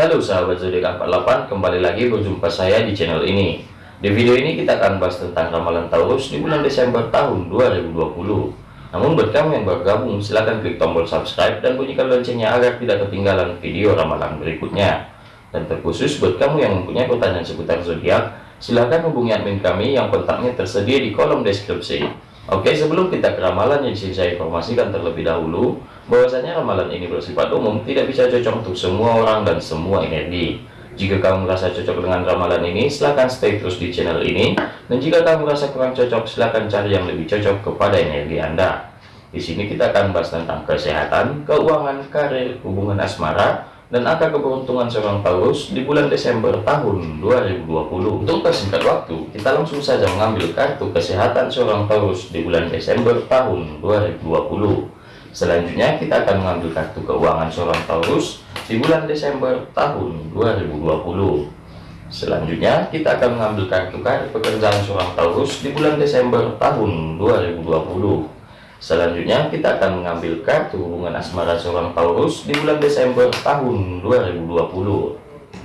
Halo sahabat zodiak 48 kembali lagi berjumpa saya di channel ini. Di video ini kita akan bahas tentang ramalan Taurus di bulan Desember tahun 2020 namun buat kamu yang bergabung silahkan klik tombol subscribe dan bunyikan loncengnya agar tidak ketinggalan video ramalan berikutnya. Dan terkhusus buat kamu yang mempunyai pertanyaan seputar zodiak silahkan hubungi admin kami yang kontaknya tersedia di kolom deskripsi. Oke, sebelum kita ke ramalan yang saya informasikan terlebih dahulu bahwasanya ramalan ini bersifat umum, tidak bisa cocok untuk semua orang dan semua energi. Jika kamu merasa cocok dengan ramalan ini, silahkan stay terus di channel ini. Dan jika kamu merasa kurang cocok, silahkan cari yang lebih cocok kepada energi Anda. Di sini kita akan bahas tentang kesehatan, keuangan, karir, hubungan asmara, dan angka keberuntungan seorang Taurus di bulan Desember tahun 2020. Untuk persingkat waktu, kita langsung saja mengambil kartu kesehatan seorang Taurus di bulan Desember tahun 2020. Selanjutnya kita akan mengambil kartu keuangan seorang Taurus di bulan Desember tahun 2020. Selanjutnya kita akan mengambil kartu kartu pekerjaan seorang Taurus di bulan Desember tahun 2020. Selanjutnya kita akan mengambil kartu hubungan asmara seorang Taurus di bulan Desember tahun 2020.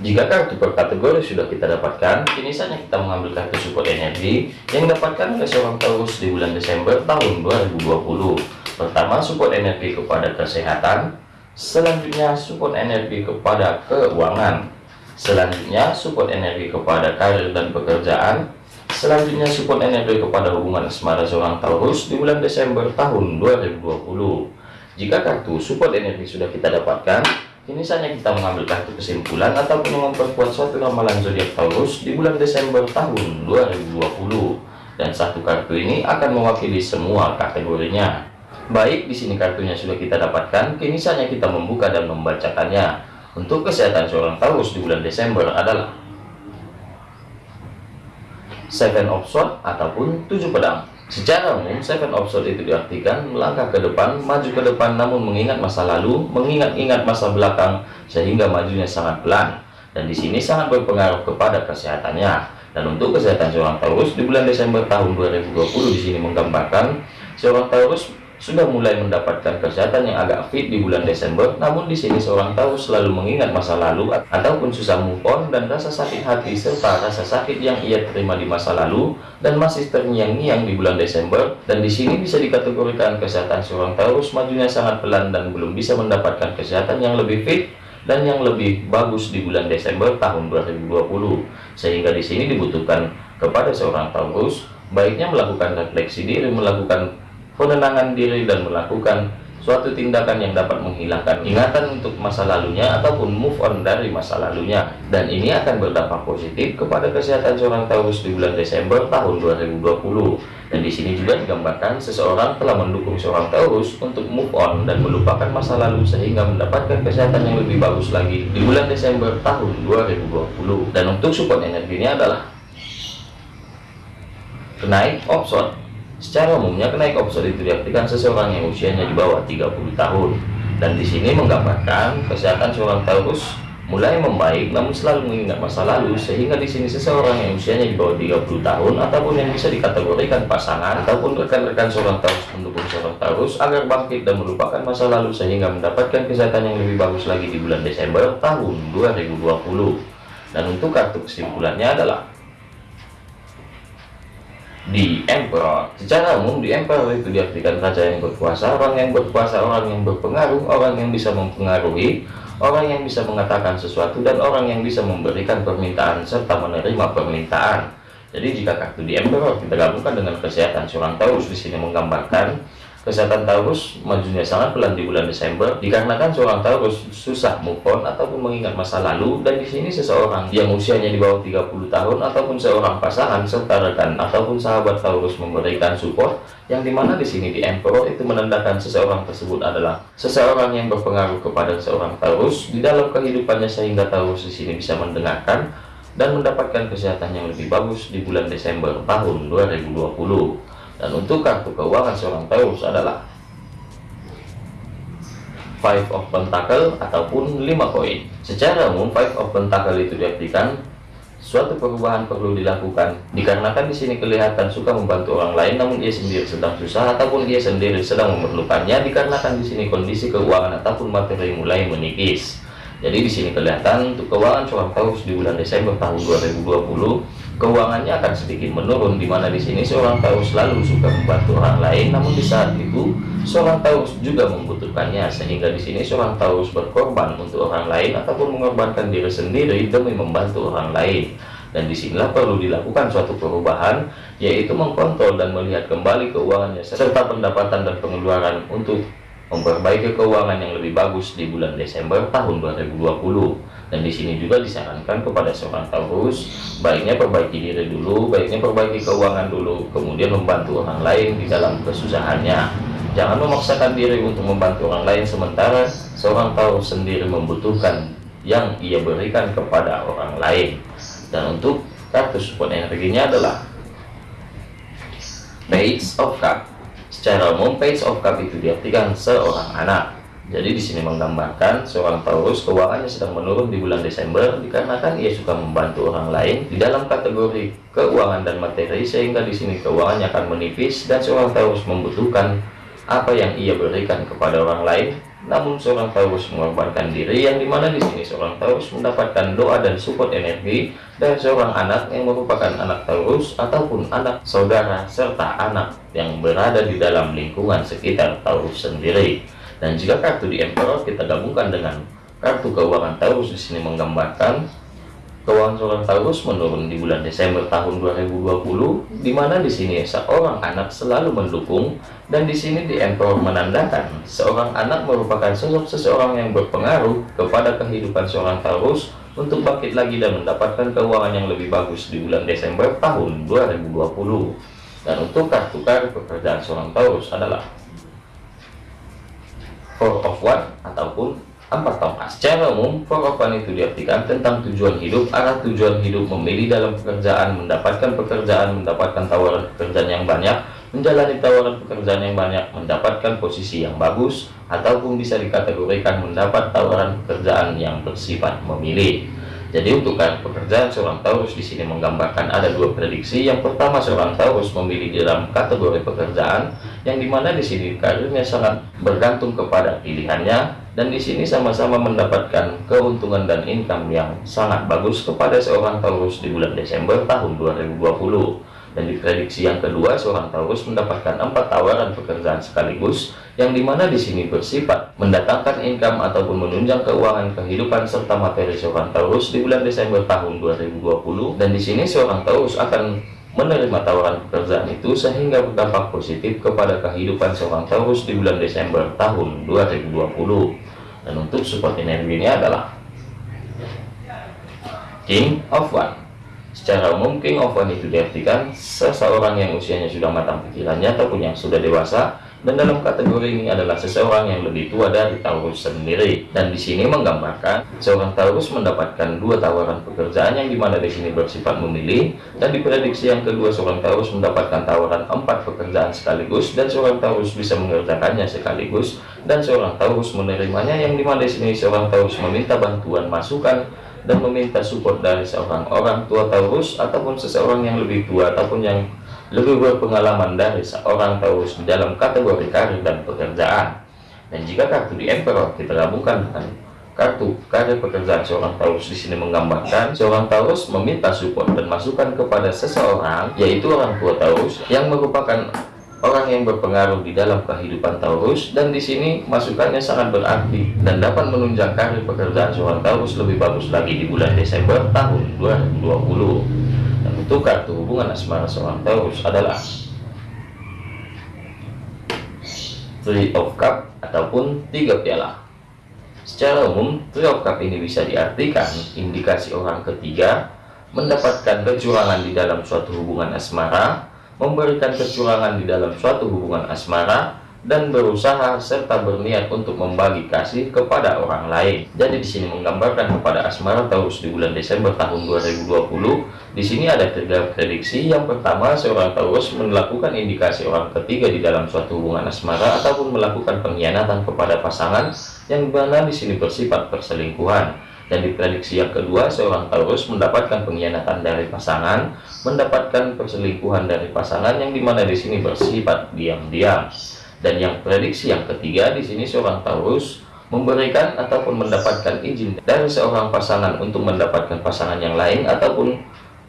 Jika kartu per kategori sudah kita dapatkan, kini saatnya kita mengambil kartu support energi yang dapatkan oleh seorang Taurus di bulan Desember tahun 2020. Pertama, support energi kepada kesehatan. Selanjutnya, support energi kepada keuangan. Selanjutnya, support energi kepada karir dan pekerjaan. Selanjutnya support energi kepada hubungan asmara seorang Taurus di bulan Desember tahun 2020. Jika kartu support energi sudah kita dapatkan, kini saatnya kita mengambil kartu kesimpulan ataupun memperkuat suatu ramalan zodiak Taurus di bulan Desember tahun 2020. Dan satu kartu ini akan mewakili semua kategorinya. Baik, di sini kartunya sudah kita dapatkan, kini saatnya kita membuka dan membacakannya. Untuk kesehatan seorang Taurus di bulan Desember adalah seven of sword ataupun tujuh pedang. Secara umum seven of sword itu diartikan melangkah ke depan maju ke depan namun mengingat masa lalu mengingat-ingat masa belakang sehingga majunya sangat pelan. Dan di sini sangat berpengaruh kepada kesehatannya. Dan untuk kesehatan seorang Taurus di bulan Desember tahun 2020 di sini menggambarkan seorang Taurus sudah mulai mendapatkan kesehatan yang agak fit di bulan Desember namun di sini seorang tahu selalu mengingat masa lalu ataupun susah move on dan rasa sakit hati serta rasa sakit yang ia terima di masa lalu dan masih terngiang-ngiang di bulan Desember. Dan di sini bisa dikategorikan kesehatan seorang Taurus majunya sangat pelan dan belum bisa mendapatkan kesehatan yang lebih fit dan yang lebih bagus di bulan Desember tahun 2020 sehingga di sini dibutuhkan kepada seorang Taurus baiknya melakukan refleksi diri melakukan penenangan diri dan melakukan suatu tindakan yang dapat menghilangkan ingatan untuk masa lalunya ataupun move on dari masa lalunya. Dan ini akan berdampak positif kepada kesehatan seorang Taurus di bulan Desember tahun 2020 dan di sini juga digambarkan seseorang telah mendukung seorang Taurus untuk move on dan melupakan masa lalu sehingga mendapatkan kesehatan yang lebih bagus lagi di bulan Desember tahun 2020 dan untuk support energinya adalah kenaik option Secara umumnya kenaik opsi itu diartikan seseorang yang usianya di bawah 30 tahun. Dan di sini menggambarkan kesehatan seorang Taurus mulai membaik namun selalu mengingat masa lalu sehingga di sini seseorang yang usianya di bawah 30 tahun ataupun yang bisa dikategorikan pasangan ataupun rekan-rekan seorang Taurus mendukung seorang Taurus agar bangkit dan melupakan masa lalu sehingga mendapatkan kesehatan yang lebih bagus lagi di bulan Desember tahun 2020 dan untuk kartu kesimpulannya adalah di emperor. Secara umum di emperor itu diartikan raja yang berkuasa orang yang berkuasa orang yang berpengaruh orang yang bisa mempengaruhi orang yang bisa mengatakan sesuatu dan orang yang bisa memberikan permintaan serta menerima permintaan. Jadi jika kartu di emperor kita gabungkan dengan kesehatan seorang Taurus di sini menggambarkan Kesehatan Taurus majunya sangat pelan di bulan Desember. Dikarenakan seorang Taurus susah move on ataupun mengingat masa lalu dan di sini seseorang yang usianya di bawah 30 tahun ataupun seorang pasangan serta rekan ataupun sahabat Taurus memberikan support yang di mana di sini di Emperor itu menandakan seseorang tersebut adalah seseorang yang berpengaruh kepada seorang Taurus di dalam kehidupannya sehingga Taurus di sini bisa mendengarkan dan mendapatkan kesehatan yang lebih bagus di bulan Desember tahun 2020 dan untuk kartu keuangan seorang Taurus adalah Five of Pentacle ataupun lima koin. Secara umum Five of Pentacle itu diartikan suatu perubahan perlu dilakukan dikarenakan di sini kelihatan suka membantu orang lain namun ia sendiri sedang susah ataupun ia sendiri sedang memerlukannya dikarenakan di sini kondisi keuangan ataupun materi mulai menipis Jadi di sini kelihatan untuk keuangan seorang Taurus di bulan Desember tahun 2020, keuangannya akan sedikit menurun di mana di sini seorang Taurus selalu suka membantu orang lain, namun di saat itu seorang Taurus juga membutuhkannya sehingga di sini seorang Taurus berkorban untuk orang lain ataupun mengorbankan diri sendiri demi membantu orang lain. Dan di sinilah perlu dilakukan suatu perubahan, yaitu mengkontrol dan melihat kembali keuangannya serta pendapatan dan pengeluaran untuk memperbaiki keuangan yang lebih bagus di bulan Desember tahun 2020 dan di sini juga disarankan kepada seorang Taurus baiknya perbaiki diri dulu baiknya perbaiki keuangan dulu kemudian membantu orang lain di dalam kesusahannya. Jangan memaksakan diri untuk membantu orang lain sementara seorang Taurus sendiri membutuhkan yang ia berikan kepada orang lain. Dan untuk kartu support energinya adalah Page of Cup. Secara umum, page of cup itu diartikan seorang anak. Jadi di sini menggambarkan seorang Taurus keuangannya sedang menurun di bulan Desember dikarenakan ia suka membantu orang lain di dalam kategori keuangan dan materi sehingga di sini keuangannya akan menipis dan seorang Taurus membutuhkan apa yang ia berikan kepada orang lain namun seorang Taurus mengorbankan diri yang di mana di sini seorang Taurus mendapatkan doa dan support energi dari seorang anak yang merupakan anak Taurus ataupun anak saudara serta anak yang berada di dalam lingkungan sekitar Taurus sendiri. Dan jika kartu di Emperor kita gabungkan dengan kartu keuangan Taurus di sini menggambarkan Keuangan seorang Taurus menurun di bulan Desember tahun 2020, di mana di sini seorang anak selalu mendukung dan di sini di Emperor menandakan seorang anak merupakan sosok seseorang yang berpengaruh kepada kehidupan seorang Taurus untuk bangkit lagi dan mendapatkan keuangan yang lebih bagus di bulan Desember tahun 2020. Dan untuk kartu kartu pekerjaan seorang Taurus adalah Four of One ataupun Empat tongkat. Secara umum, pokoknya itu diartikan tentang tujuan hidup, arah tujuan hidup, memilih dalam pekerjaan, mendapatkan pekerjaan, mendapatkan tawaran pekerjaan yang banyak, menjalani tawaran pekerjaan yang banyak, mendapatkan posisi yang bagus, ataupun bisa dikategorikan mendapat tawaran pekerjaan yang bersifat memilih. Jadi untuk pekerjaan seorang Taurus di sini menggambarkan ada dua prediksi. Yang pertama seorang Taurus memilih dalam kategori pekerjaan yang di mana di sini karirnya sangat bergantung kepada pilihannya dan di sini sama-sama mendapatkan keuntungan dan income yang sangat bagus kepada seorang Taurus di bulan Desember tahun 2020. Dan di prediksi yang kedua, seorang Taurus mendapatkan empat tawaran pekerjaan sekaligus, yang di mana di sini bersifat mendatangkan income ataupun menunjang keuangan kehidupan serta materi seorang Taurus di bulan Desember tahun 2020. Dan di sini seorang Taurus akan menerima tawaran pekerjaan itu sehingga berdampak positif kepada kehidupan seorang Taurus di bulan Desember tahun 2020. Dan untuk support ini adalah King of One Secara umum, King of One itu diartikan seseorang yang usianya sudah matang pikirannya ataupun yang sudah dewasa dan dalam kategori ini adalah seseorang yang lebih tua dari Taurus sendiri. Dan di sini menggambarkan seorang Taurus mendapatkan dua tawaran pekerjaan yang di mana di sini bersifat memilih dan di prediksi yang kedua seorang Taurus mendapatkan tawaran empat pekerjaan sekaligus dan seorang Taurus bisa mengerjakannya sekaligus dan seorang Taurus menerimanya yang di mana di sini seorang Taurus meminta bantuan masukan dan meminta support dari seorang orang tua Taurus ataupun seseorang yang lebih tua ataupun yang lebih berpengalaman dari seorang Taurus dalam kategori karir dan pekerjaan. Dan jika kartu di Emperor kita gabungkan dengan kartu karir pekerjaan seorang Taurus di sini menggambarkan seorang Taurus meminta support dan masukan kepada seseorang yaitu orang tua Taurus yang merupakan orang yang berpengaruh di dalam kehidupan Taurus dan di sini masukannya sangat berarti dan dapat menunjang karir pekerjaan seorang Taurus lebih bagus lagi di bulan Desember tahun 2020 dan untuk kartu hubungan asmara seorang Taurus adalah Three of Cup ataupun tiga piala. Secara umum Three of Cup ini bisa diartikan indikasi orang ketiga mendapatkan kecurangan di dalam suatu hubungan asmara memberikan kecurangan di dalam suatu hubungan asmara dan berusaha serta berniat untuk membagi kasih kepada orang lain. Jadi di sini menggambarkan kepada asmara Taurus di bulan Desember tahun 2020. Di sini ada tiga prediksi. Yang pertama, seorang Taurus melakukan indikasi orang ketiga di dalam suatu hubungan asmara ataupun melakukan pengkhianatan kepada pasangan yang mana di sini bersifat perselingkuhan. Dan di prediksi yang kedua, seorang Taurus mendapatkan pengkhianatan dari pasangan, mendapatkan perselingkuhan dari pasangan yang di mana di sini bersifat diam-diam. Dan yang prediksi yang ketiga, di sini seorang Taurus memberikan ataupun mendapatkan izin dari seorang pasangan untuk mendapatkan pasangan yang lain ataupun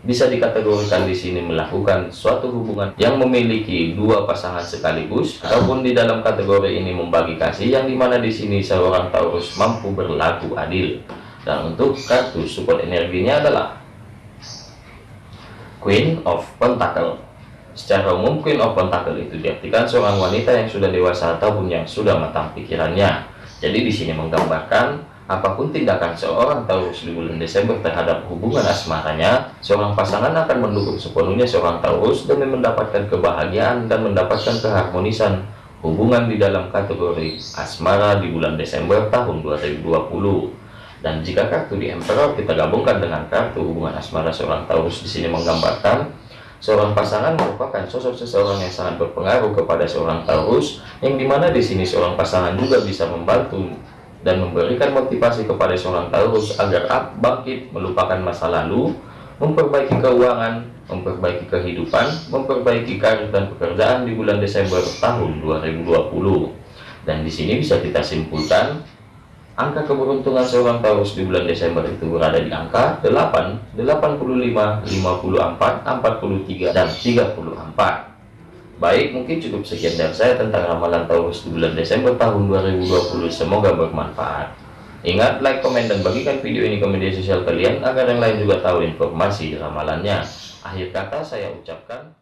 bisa dikategorikan di sini melakukan suatu hubungan yang memiliki dua pasangan sekaligus ataupun di dalam kategori ini membagi kasih yang di mana di sini seorang Taurus mampu berlaku adil dan untuk kartu support energinya adalah Queen of Pentacle secara umum Queen of Pentacle itu diartikan seorang wanita yang sudah dewasa ataupun yang sudah matang pikirannya jadi di sini menggambarkan Apa pun tindakan seorang Taurus di bulan Desember terhadap hubungan asmaranya, seorang pasangan akan mendukung sepenuhnya seorang Taurus demi mendapatkan kebahagiaan dan mendapatkan keharmonisan hubungan di dalam kategori asmara di bulan Desember tahun 2020. Dan jika kartu di Emperor kita gabungkan dengan kartu hubungan asmara seorang Taurus di sini menggambarkan seorang pasangan merupakan sosok seseorang yang sangat berpengaruh kepada seorang Taurus, yang di mana di sini seorang pasangan juga bisa membantu dan memberikan motivasi kepada seorang Taurus agar bangkit melupakan masa lalu, memperbaiki keuangan, memperbaiki kehidupan, memperbaiki karir dan pekerjaan di bulan Desember tahun 2020. Dan di sini bisa kita simpulkan angka keberuntungan seorang Taurus di bulan Desember itu berada di angka 8, 85, 54, 43 dan 34. Baik, mungkin cukup sekian dari saya tentang ramalan Taurus di bulan Desember tahun 2020. Semoga bermanfaat. Ingat, like, komen, dan bagikan video ini ke media sosial kalian agar yang lain juga tahu informasi ramalannya. Akhir kata saya ucapkan